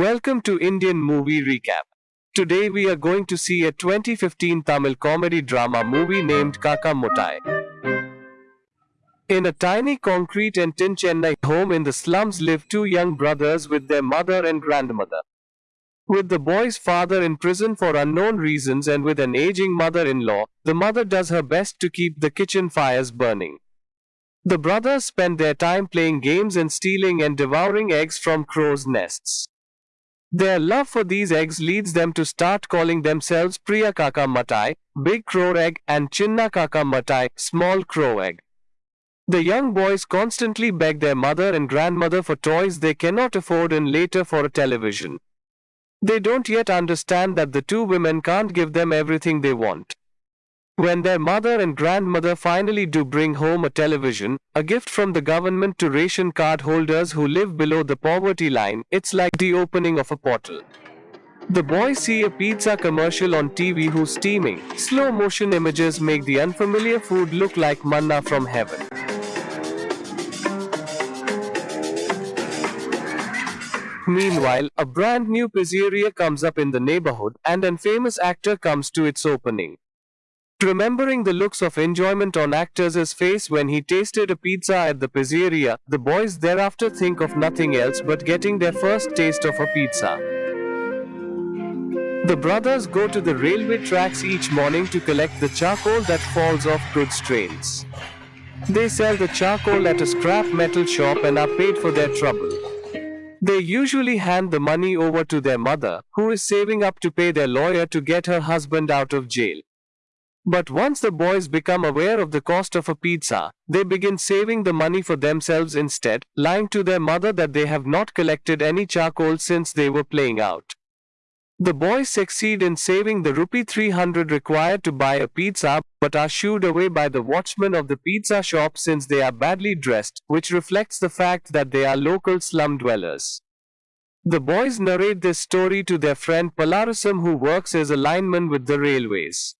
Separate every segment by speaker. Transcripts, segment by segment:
Speaker 1: Welcome to Indian Movie Recap. Today we are going to see a 2015 Tamil comedy drama movie named Kaakka Muttai. In a tiny concrete and tin Chennai home in the slums live two young brothers with their mother and grandmother. With the boy's father in prison for unknown reasons and with an aging mother in law, the mother does her best to keep the kitchen fires burning. The brothers spend their time playing games and stealing and devouring eggs from crows' nests. Their love for these eggs leads them to start calling themselves Periya Kaakka Muttai, Big Crow Egg, and Chinna Kaakka Muttai, Small Crow Egg. The young boys constantly beg their mother and grandmother for toys they cannot afford and later for a television. They don't yet understand that the two women can't give them everything they want. When their mother and grandmother finally do bring home a television, a gift from the government to ration card holders who live below the poverty line, it's like the opening of a portal. The boys see a pizza commercial on TV who's steaming, slow motion images make the unfamiliar food look like manna from heaven. Meanwhile, a brand new pizzeria comes up in the neighborhood and an famous actor comes to its opening. Remembering the looks of enjoyment on actor's face when he tasted a pizza at the pizzeria, the boys thereafter think of nothing else but getting their first taste of a pizza. The brothers go to the railway tracks each morning to collect the charcoal that falls off goods trains. They sell the charcoal at a scrap metal shop and are paid for their trouble. They usually hand the money over to their mother, who is saving up to pay their lawyer to get her husband out of jail. But once the boys become aware of the cost of a pizza, they begin saving the money for themselves instead, lying to their mother that they have not collected any charcoal since they were playing out. The boys succeed in saving the rupee 300 required to buy a pizza, but are shooed away by the watchman of the pizza shop since they are badly dressed, which reflects the fact that they are local slum dwellers. The boys narrate this story to their friend Palarasam who works as a lineman with the railways.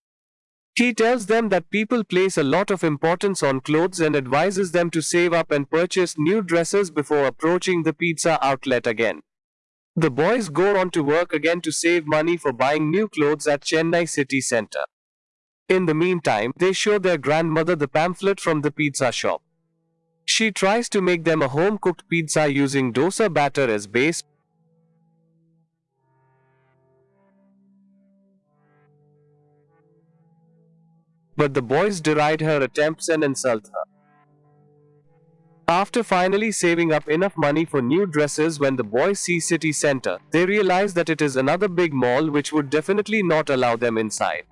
Speaker 1: He tells them that people place a lot of importance on clothes and advises them to save up and purchase new dresses before approaching the pizza outlet again. The boys go on to work again to save money for buying new clothes at Chennai city center. In the meantime, they show their grandmother the pamphlet from the pizza shop. She tries to make them a home cooked pizza using dosa batter as base. But the boys deride her attempts and insult her. After finally saving up enough money for new dresses when the boys see city center, they realize that it is another big mall which would definitely not allow them inside.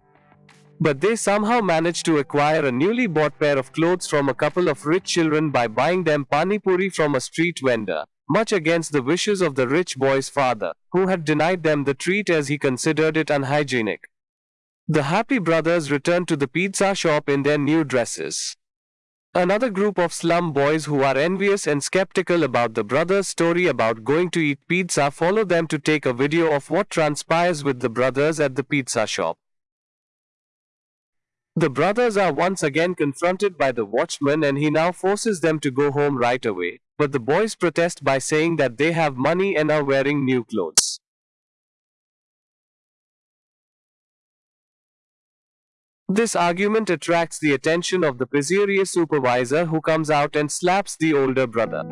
Speaker 1: But they somehow manage to acquire a newly bought pair of clothes from a couple of rich children by buying them pani puri from a street vendor, much against the wishes of the rich boy's father, who had denied them the treat as he considered it unhygienic. The happy brothers return to the pizza shop in their new dresses. Another group of slum boys who are envious and skeptical about the brothers' story about going to eat pizza follow them to take a video of what transpires with the brothers at the pizza shop. The brothers are once again confronted by the watchman and he now forces them to go home right away, but the boys protest by saying that they have money and are wearing new clothes. This argument attracts the attention of the pizzeria supervisor who comes out and slaps the older brother.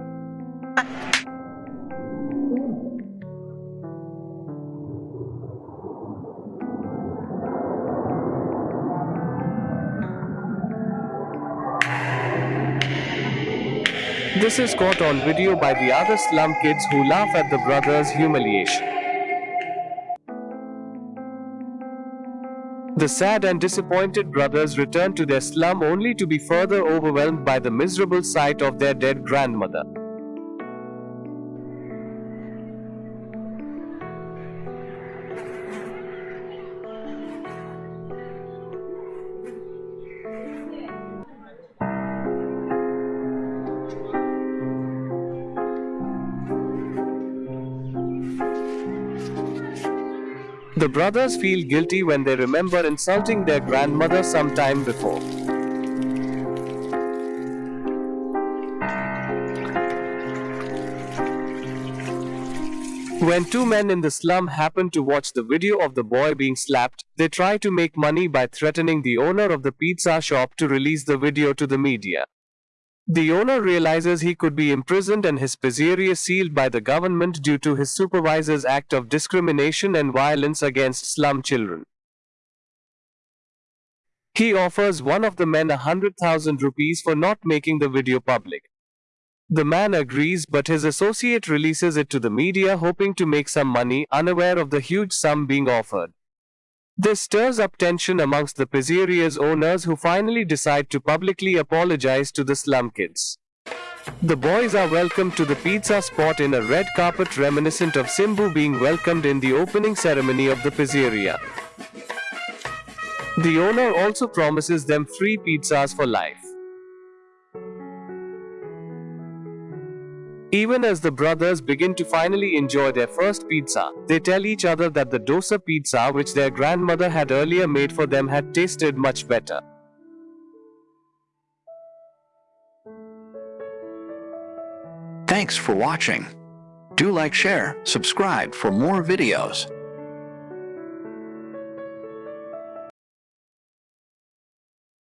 Speaker 1: This is caught on video by the other slum kids who laugh at the brothers' humiliation. The sad and disappointed brothers return to their slum only to be further overwhelmed by the miserable sight of their dead grandmother. The brothers feel guilty when they remember insulting their grandmother some time before. When two men in the slum happen to watch the video of the boy being slapped, they try to make money by threatening the owner of the pizza shop to release the video to the media. The owner realizes he could be imprisoned and his pizzeria sealed by the government due to his supervisor's act of discrimination and violence against slum children. He offers one of the men a hundred thousand rupees for not making the video public. The man agrees, but his associate releases it to the media, hoping to make some money, unaware of the huge sum being offered. This stirs up tension amongst the pizzeria's owners who finally decide to publicly apologize to the slum kids. The boys are welcomed to the pizza spot in a red carpet reminiscent of Simbu being welcomed in the opening ceremony of the pizzeria. The owner also promises them free pizzas for life. Even as the brothers begin to finally enjoy their first pizza, they tell each other that the dosa pizza which their grandmother had earlier made for them had tasted much better.
Speaker 2: Thanks for watching. Do like, share, subscribe for more videos.